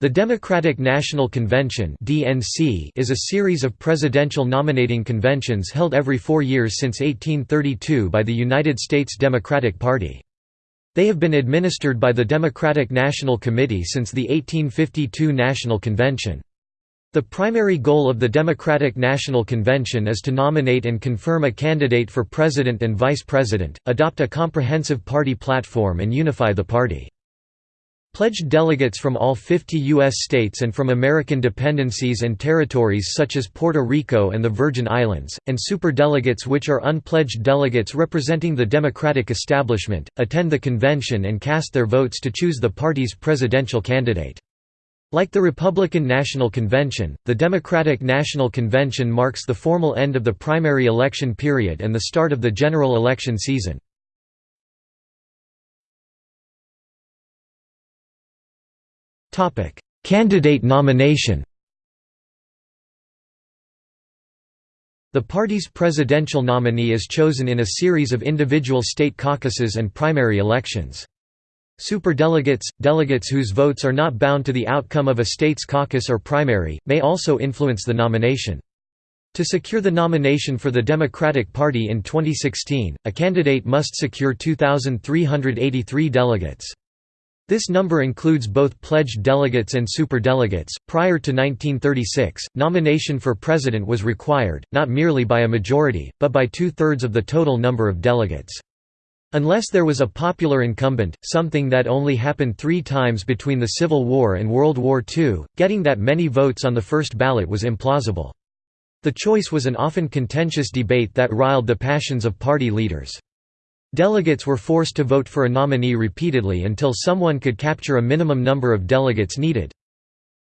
The Democratic National Convention is a series of presidential nominating conventions held every four years since 1832 by the United States Democratic Party. They have been administered by the Democratic National Committee since the 1852 National Convention. The primary goal of the Democratic National Convention is to nominate and confirm a candidate for president and vice president, adopt a comprehensive party platform and unify the party. Pledged delegates from all 50 U.S. states and from American dependencies and territories such as Puerto Rico and the Virgin Islands, and superdelegates which are unpledged delegates representing the Democratic establishment, attend the convention and cast their votes to choose the party's presidential candidate. Like the Republican National Convention, the Democratic National Convention marks the formal end of the primary election period and the start of the general election season. Candidate nomination The party's presidential nominee is chosen in a series of individual state caucuses and primary elections. Superdelegates, delegates whose votes are not bound to the outcome of a state's caucus or primary, may also influence the nomination. To secure the nomination for the Democratic Party in 2016, a candidate must secure 2,383 delegates. This number includes both pledged delegates and superdelegates. Prior to 1936, nomination for president was required, not merely by a majority, but by two thirds of the total number of delegates. Unless there was a popular incumbent, something that only happened three times between the Civil War and World War II, getting that many votes on the first ballot was implausible. The choice was an often contentious debate that riled the passions of party leaders. Delegates were forced to vote for a nominee repeatedly until someone could capture a minimum number of delegates needed.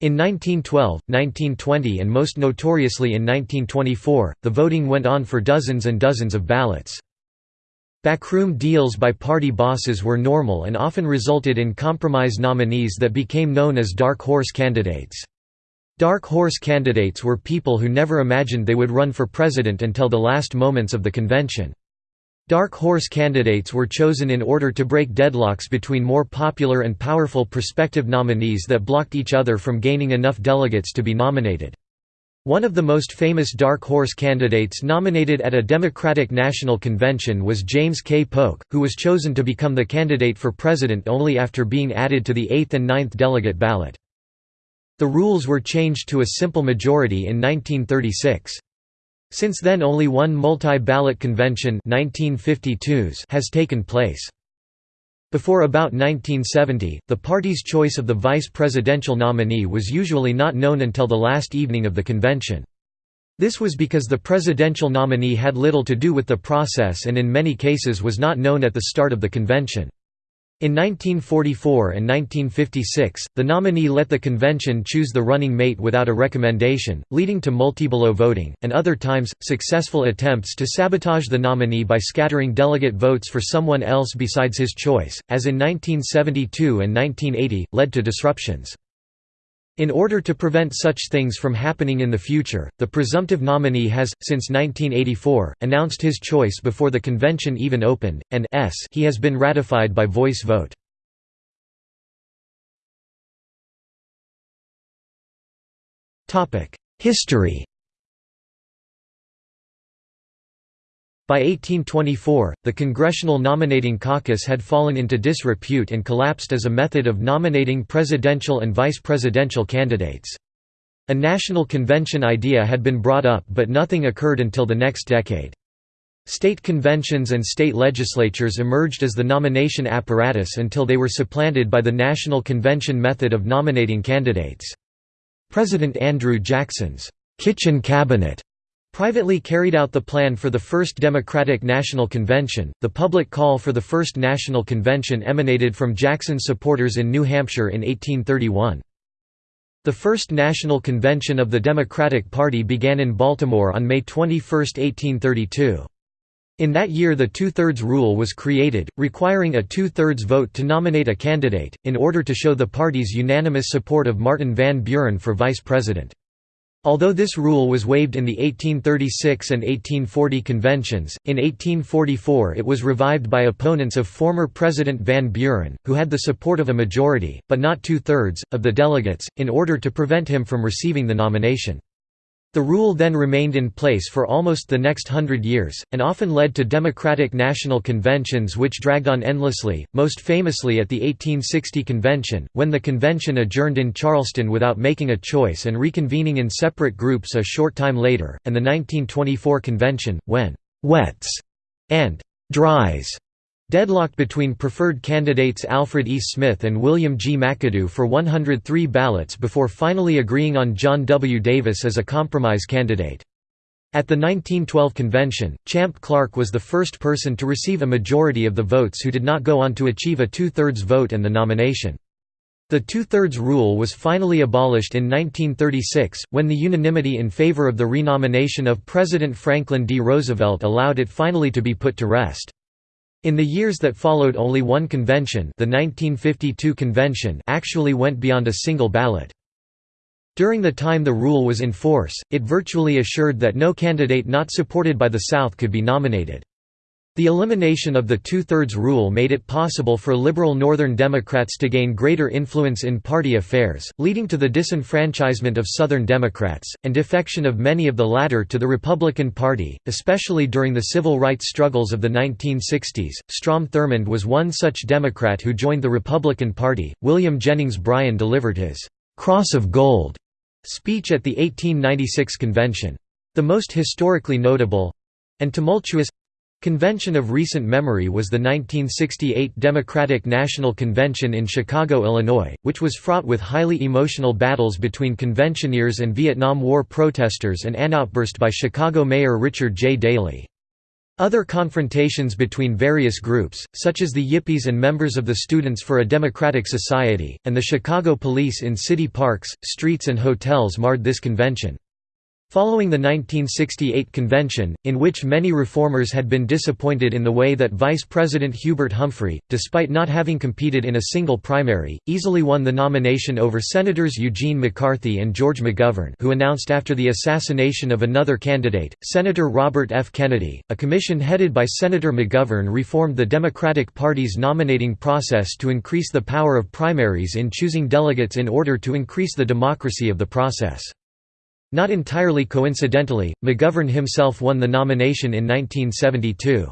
In 1912, 1920 and most notoriously in 1924, the voting went on for dozens and dozens of ballots. Backroom deals by party bosses were normal and often resulted in compromise nominees that became known as dark horse candidates. Dark horse candidates were people who never imagined they would run for president until the last moments of the convention. Dark horse candidates were chosen in order to break deadlocks between more popular and powerful prospective nominees that blocked each other from gaining enough delegates to be nominated. One of the most famous dark horse candidates nominated at a Democratic National Convention was James K. Polk, who was chosen to become the candidate for president only after being added to the 8th and 9th delegate ballot. The rules were changed to a simple majority in 1936. Since then only one multi-ballot convention 1952s has taken place. Before about 1970, the party's choice of the vice presidential nominee was usually not known until the last evening of the convention. This was because the presidential nominee had little to do with the process and in many cases was not known at the start of the convention. In 1944 and 1956, the nominee let the convention choose the running mate without a recommendation, leading to multiballot voting, and other times, successful attempts to sabotage the nominee by scattering delegate votes for someone else besides his choice, as in 1972 and 1980, led to disruptions. In order to prevent such things from happening in the future, the presumptive nominee has, since 1984, announced his choice before the convention even opened, and s he has been ratified by voice vote. History By 1824, the Congressional Nominating Caucus had fallen into disrepute and collapsed as a method of nominating presidential and vice presidential candidates. A national convention idea had been brought up but nothing occurred until the next decade. State conventions and state legislatures emerged as the nomination apparatus until they were supplanted by the national convention method of nominating candidates. President Andrew Jackson's kitchen cabinet privately carried out the plan for the First Democratic National Convention. The public call for the First National Convention emanated from Jackson's supporters in New Hampshire in 1831. The First National Convention of the Democratic Party began in Baltimore on May 21, 1832. In that year the two-thirds rule was created, requiring a two-thirds vote to nominate a candidate, in order to show the party's unanimous support of Martin Van Buren for vice president. Although this rule was waived in the 1836 and 1840 conventions, in 1844 it was revived by opponents of former President Van Buren, who had the support of a majority, but not two-thirds, of the delegates, in order to prevent him from receiving the nomination. The rule then remained in place for almost the next hundred years, and often led to Democratic National Conventions which dragged on endlessly, most famously at the 1860 convention, when the convention adjourned in Charleston without making a choice and reconvening in separate groups a short time later, and the 1924 convention, when «wets» and «dries» Deadlocked between preferred candidates Alfred E. Smith and William G. McAdoo for 103 ballots before finally agreeing on John W. Davis as a compromise candidate. At the 1912 convention, Champ Clark was the first person to receive a majority of the votes who did not go on to achieve a two-thirds vote and the nomination. The two-thirds rule was finally abolished in 1936, when the unanimity in favor of the renomination of President Franklin D. Roosevelt allowed it finally to be put to rest. In the years that followed only one convention the 1952 convention actually went beyond a single ballot. During the time the rule was in force, it virtually assured that no candidate not supported by the South could be nominated. The elimination of the two-thirds rule made it possible for liberal Northern Democrats to gain greater influence in party affairs, leading to the disenfranchisement of Southern Democrats, and defection of many of the latter to the Republican Party, especially during the civil rights struggles of the 1960s. Strom Thurmond was one such Democrat who joined the Republican Party. William Jennings Bryan delivered his Cross of Gold speech at the 1896 convention. The most historically notable and tumultuous Convention of recent memory was the 1968 Democratic National Convention in Chicago, Illinois, which was fraught with highly emotional battles between conventioneers and Vietnam War protesters and an outburst by Chicago Mayor Richard J. Daley. Other confrontations between various groups, such as the Yippies and members of the Students for a Democratic Society, and the Chicago police in city parks, streets and hotels marred this convention. Following the 1968 convention, in which many reformers had been disappointed in the way that Vice President Hubert Humphrey, despite not having competed in a single primary, easily won the nomination over Senators Eugene McCarthy and George McGovern who announced after the assassination of another candidate, Senator Robert F. Kennedy, a commission headed by Senator McGovern reformed the Democratic Party's nominating process to increase the power of primaries in choosing delegates in order to increase the democracy of the process. Not entirely coincidentally, McGovern himself won the nomination in 1972.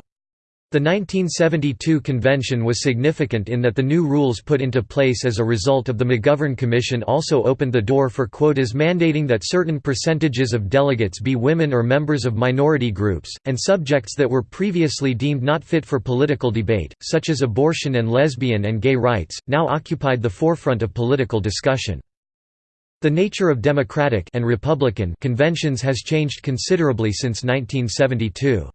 The 1972 convention was significant in that the new rules put into place as a result of the McGovern Commission also opened the door for quotas mandating that certain percentages of delegates be women or members of minority groups, and subjects that were previously deemed not fit for political debate, such as abortion and lesbian and gay rights, now occupied the forefront of political discussion. The nature of Democratic and Republican conventions has changed considerably since 1972.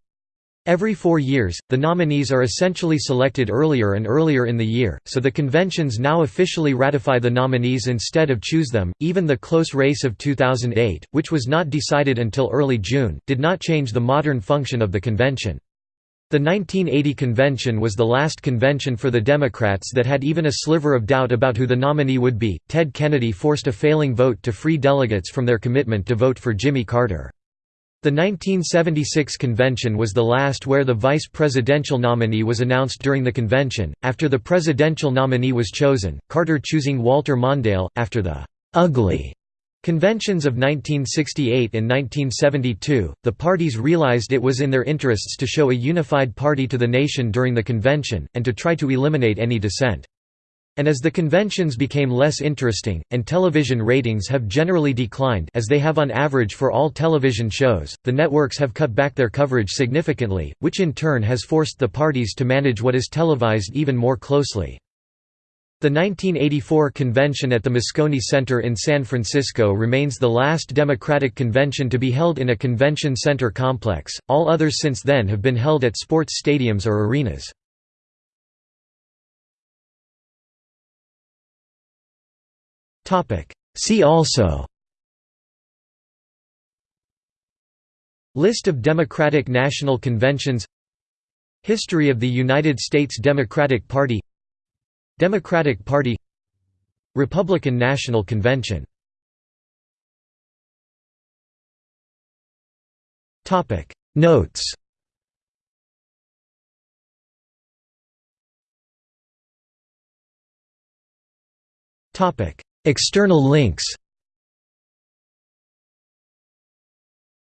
Every four years, the nominees are essentially selected earlier and earlier in the year, so the conventions now officially ratify the nominees instead of choose them. Even the close race of 2008, which was not decided until early June, did not change the modern function of the convention. The 1980 convention was the last convention for the Democrats that had even a sliver of doubt about who the nominee would be. Ted Kennedy forced a failing vote to free delegates from their commitment to vote for Jimmy Carter. The 1976 convention was the last where the vice presidential nominee was announced during the convention. After the presidential nominee was chosen, Carter choosing Walter Mondale, after the ugly Conventions of 1968 and 1972, the parties realized it was in their interests to show a unified party to the nation during the convention, and to try to eliminate any dissent. And as the conventions became less interesting, and television ratings have generally declined as they have on average for all television shows, the networks have cut back their coverage significantly, which in turn has forced the parties to manage what is televised even more closely. The 1984 convention at the Moscone Center in San Francisco remains the last Democratic convention to be held in a convention center complex, all others since then have been held at sports stadiums or arenas. See also. List of Democratic National Conventions. History of the United States Democratic Party Democratic Party Republican National Convention. Notes. External links.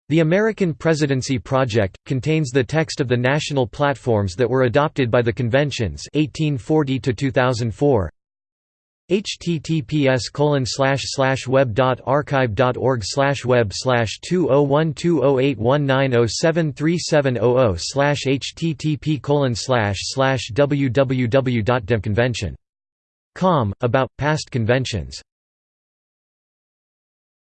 The American Presidency Project, contains the text of the national platforms that were adopted by the conventions 1840 2004 https colon slash slash web dot archive dot org slash web slash two oh one two oh eight one nine oh seven three seven oh oh slash http colon slash slash www dot demconvention com about past conventions